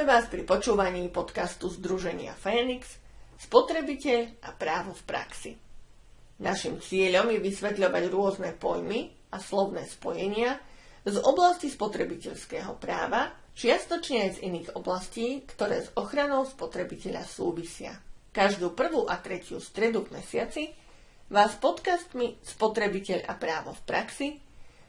Vítame vás pri počúvaní podcastu Združenia Fénix Spotrebiteľ a právo v praxi. Našim cieľom je vysvetľovať rôzne pojmy a slovné spojenia z oblasti spotrebiteľského práva, čiastočne aj z iných oblastí, ktoré s ochranou spotrebiteľa súvisia. Každú prvú a tretiu stredu v mesiaci vás podcastmi Spotrebiteľ a právo v praxi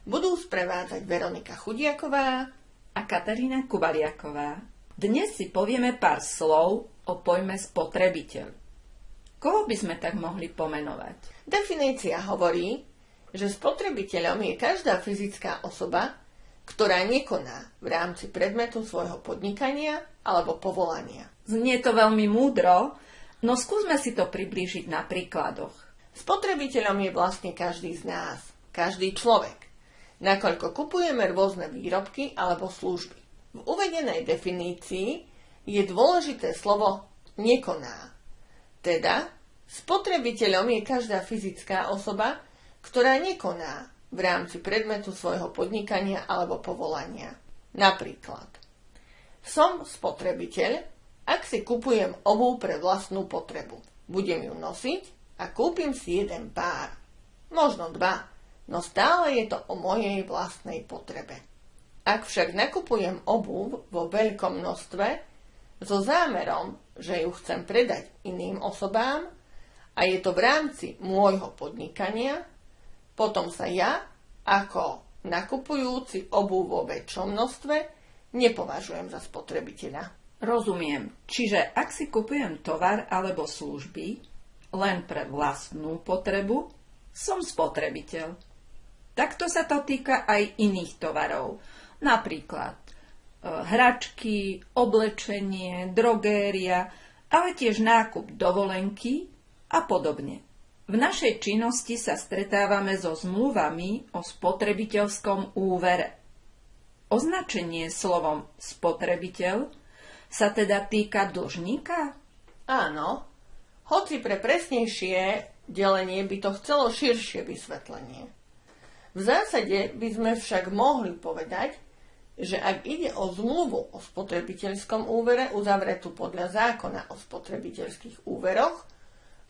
budú sprevádzať Veronika Chudiaková a Katarína Kubaliaková. Dnes si povieme pár slov o pojme spotrebiteľ. Koho by sme tak mohli pomenovať? Definícia hovorí, že spotrebiteľom je každá fyzická osoba, ktorá nekoná v rámci predmetu svojho podnikania alebo povolania. Znie to veľmi múdro, no skúsme si to priblížiť na príkladoch. Spotrebiteľom je vlastne každý z nás, každý človek, nakoľko kupujeme rôzne výrobky alebo služby. V uvedenej definícii je dôležité slovo nekoná. Teda spotrebiteľom je každá fyzická osoba, ktorá nekoná v rámci predmetu svojho podnikania alebo povolania. Napríklad, som spotrebiteľ, ak si kupujem obu pre vlastnú potrebu. Budem ju nosiť a kúpim si jeden pár, možno dva, no stále je to o mojej vlastnej potrebe. Ak však nakupujem obuv vo veľkom množstve so zámerom, že ju chcem predať iným osobám a je to v rámci môjho podnikania, potom sa ja ako nakupujúci obuv vo väčšom množstve nepovažujem za spotrebiteľa. Rozumiem. Čiže ak si kupujem tovar alebo služby, len pre vlastnú potrebu, som spotrebiteľ. Takto sa to týka aj iných tovarov, napríklad e, hračky, oblečenie, drogéria, ale tiež nákup dovolenky a podobne. V našej činnosti sa stretávame so zmluvami o spotrebiteľskom úvere. Označenie slovom spotrebiteľ sa teda týka dlžníka? Áno, hoci pre presnejšie delenie by to chcelo širšie vysvetlenie. V zásade by sme však mohli povedať, že ak ide o zmluvu o spotrebiteľskom úvere uzavretú podľa zákona o spotrebiteľských úveroch,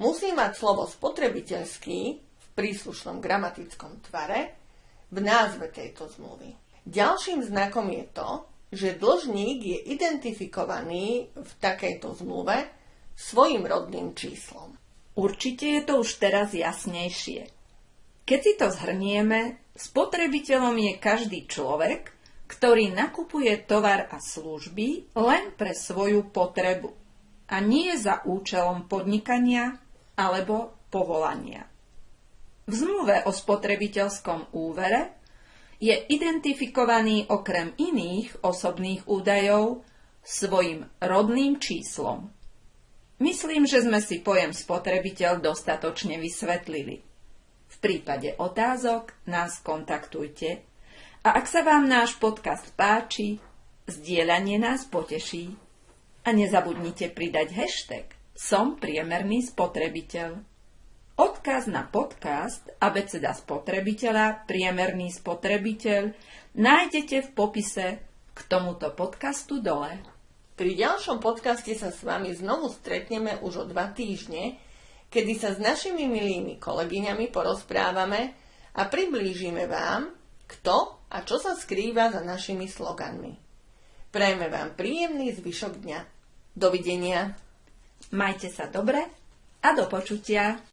musí mať slovo spotrebiteľský v príslušnom gramatickom tvare v názve tejto zmluvy. Ďalším znakom je to, že dlžník je identifikovaný v takejto zmluve svojim rodným číslom. Určite je to už teraz jasnejšie. Keď si to zhrnieme, spotrebiteľom je každý človek, ktorý nakupuje tovar a služby len pre svoju potrebu a nie za účelom podnikania alebo povolania. V zmluve o spotrebiteľskom úvere je identifikovaný okrem iných osobných údajov svojim rodným číslom Myslím, že sme si pojem spotrebiteľ dostatočne vysvetlili. V prípade otázok nás kontaktujte a ak sa vám náš podcast páči, zdieľanie nás poteší. A nezabudnite pridať hashtag Som priemerný spotrebiteľ. Odkaz na podcast Abeceda spotrebiteľa Priemerný spotrebiteľ nájdete v popise k tomuto podcastu dole. Pri ďalšom podcaste sa s vami znovu stretneme už o dva týždne, kedy sa s našimi milými kolegyňami porozprávame a priblížime vám, kto a čo sa skrýva za našimi sloganmi. Prajme vám príjemný zvyšok dňa. Dovidenia. Majte sa dobre a do počutia.